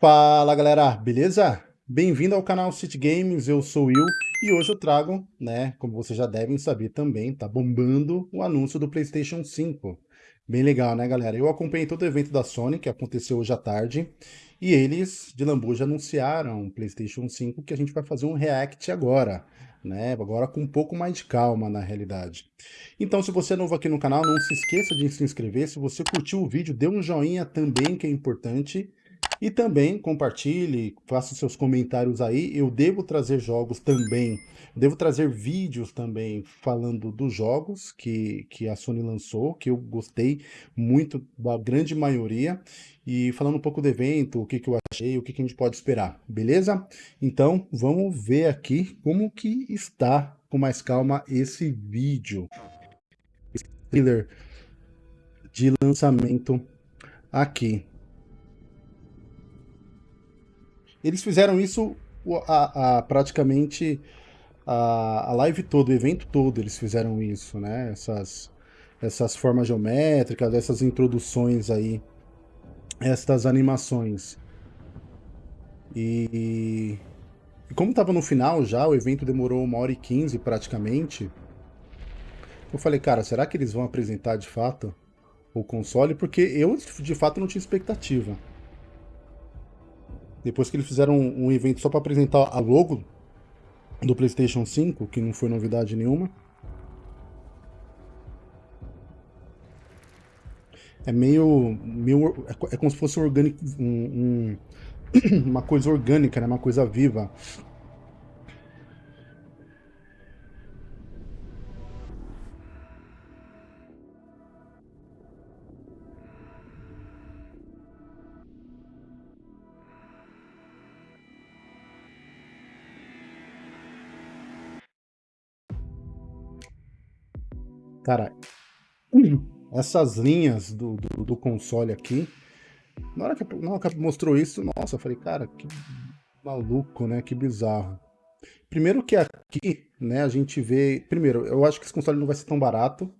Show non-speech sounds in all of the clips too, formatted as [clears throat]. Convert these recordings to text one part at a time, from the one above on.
Fala galera, beleza? Bem-vindo ao canal City Games, eu sou o Will e hoje eu trago, né, como vocês já devem saber também, tá bombando o anúncio do Playstation 5. Bem legal, né galera? Eu acompanhei todo o evento da Sony, que aconteceu hoje à tarde, e eles, de lambuja, anunciaram o Playstation 5 que a gente vai fazer um react agora, né? Agora com um pouco mais de calma, na realidade. Então, se você é novo aqui no canal, não se esqueça de se inscrever. Se você curtiu o vídeo, dê um joinha também, que é importante. E também compartilhe, faça seus comentários aí. Eu devo trazer jogos também, devo trazer vídeos também falando dos jogos que, que a Sony lançou, que eu gostei muito da grande maioria. E falando um pouco do evento, o que, que eu achei, o que, que a gente pode esperar, beleza? Então, vamos ver aqui como que está com mais calma esse vídeo. Trailer de lançamento aqui. Eles fizeram isso a, a praticamente a, a, live toda, o evento todo, eles fizeram isso, né? Essas, essas formas geométricas, essas introduções aí, estas animações. E, e como estava no final já, o evento demorou uma hora e quinze praticamente, eu falei, cara, será que eles vão apresentar de fato o console? Porque eu, de fato, não tinha expectativa. Depois que eles fizeram um, um evento só para apresentar a logo do PlayStation 5, que não foi novidade nenhuma. É meio. meio é, é como se fosse orgânico, um, um, [clears throat] uma coisa orgânica, né? uma coisa viva. Cara, essas linhas do, do, do, console aqui, na hora, que, na hora que mostrou isso, nossa, eu falei, cara, que maluco, né? Que bizarro. Primeiro que aqui, né, a gente vê... Primeiro, eu acho que esse console não vai ser tão barato.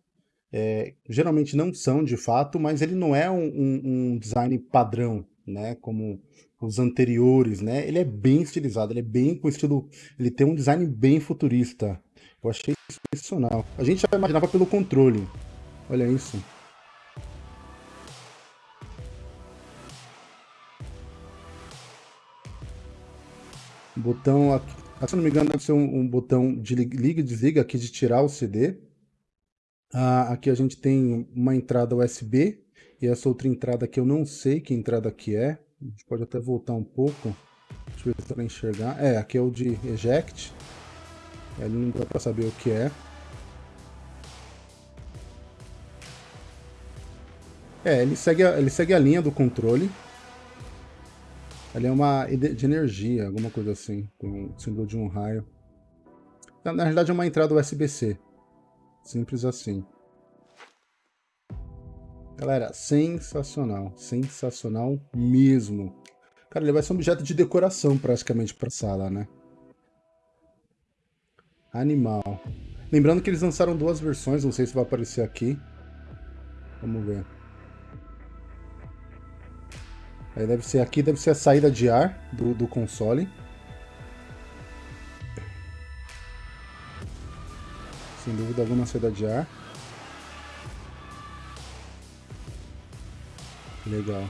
É, geralmente não são, de fato, mas ele não é um, um, um, design padrão, né, como os anteriores, né? Ele é bem estilizado, ele é bem com estilo... Ele tem um design bem futurista. Eu achei sensacional. A gente já imaginava pelo controle. Olha isso. Botão aqui. Ah, se não me engano, deve ser um, um botão de liga e desliga aqui de tirar o CD. Ah, aqui a gente tem uma entrada USB. E essa outra entrada aqui eu não sei que entrada que é. A gente pode até voltar um pouco. Deixa eu ver se enxergar. É, aqui é o de eject. Ele não dá para saber o que é. É, ele segue, a, ele segue a linha do controle. Ele é uma de energia, alguma coisa assim, com o símbolo de um raio. Na, na realidade é uma entrada USB-C. Simples assim. Galera, sensacional. Sensacional mesmo. Cara, ele vai ser um objeto de decoração praticamente para a sala, né? Animal. Lembrando que eles lançaram duas versões, não sei se vai aparecer aqui. Vamos ver. Aí deve ser aqui, deve ser a saída de ar do, do console. Sem dúvida alguma saída de ar. Legal.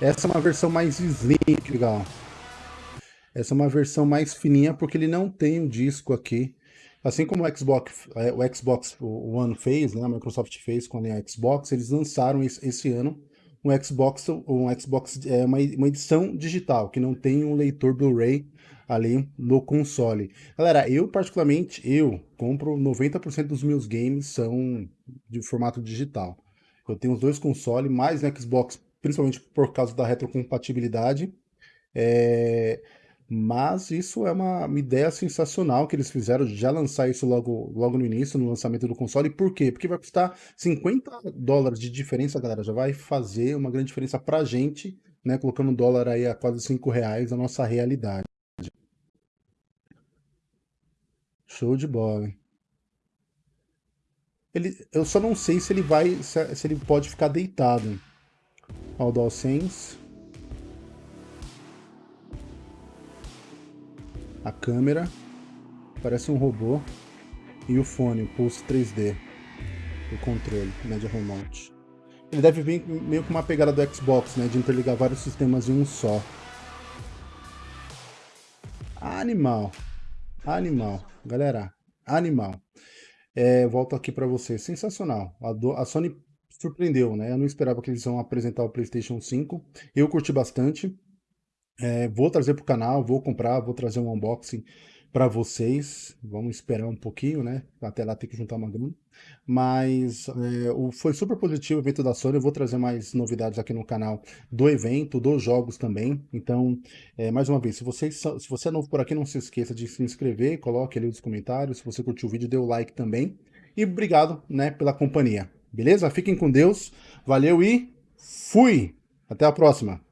Essa é uma versão mais slim, legal. Essa é uma versão mais fininha porque ele não tem o um disco aqui Assim como o Xbox, é, o Xbox One fez, né, a Microsoft fez com a Xbox, eles lançaram esse, ano um Xbox, um Xbox é uma, uma edição digital, que não tem um leitor Blu-ray ali no console. Galera, eu particularmente, eu compro 90% dos meus games são de formato digital. Eu tenho os dois consoles, mais no Xbox, principalmente por causa da retrocompatibilidade. É... Mas isso é uma, uma, ideia sensacional que eles fizeram de já lançar isso logo, logo no início, no lançamento do console. Por quê? Porque vai custar 50 dólares de diferença, galera. Já vai fazer uma grande diferença pra gente, né? Colocando o dólar aí a quase 5 reais na nossa realidade. Show de bola? Ele, eu só não sei se ele vai, se, se ele pode ficar deitado. Ó, o DualSense. A câmera, parece um robô, e o fone, o Pulse 3D, o controle, né, de remote. Ele deve vir meio com uma pegada do Xbox, né, de interligar vários sistemas em um só. Animal, animal, galera, animal. É, volto aqui para vocês, sensacional. A, do, a Sony surpreendeu, né? Eu não esperava que eles iam apresentar o PlayStation 5. Eu curti bastante. É, vou trazer para o canal, vou comprar, vou trazer um unboxing para vocês. Vamos esperar um pouquinho, né? Até lá ter que juntar uma grana. Mas é, o, foi super positivo o evento da Sony. Eu vou trazer mais novidades aqui no canal do evento, dos jogos também. Então, é, mais uma vez, se, vocês, se você é novo por aqui, não se esqueça de se inscrever, coloque ali nos comentários. Se você curtiu o vídeo, dê o like também. E obrigado né, pela companhia. Beleza? Fiquem com Deus. Valeu e fui! Até a próxima!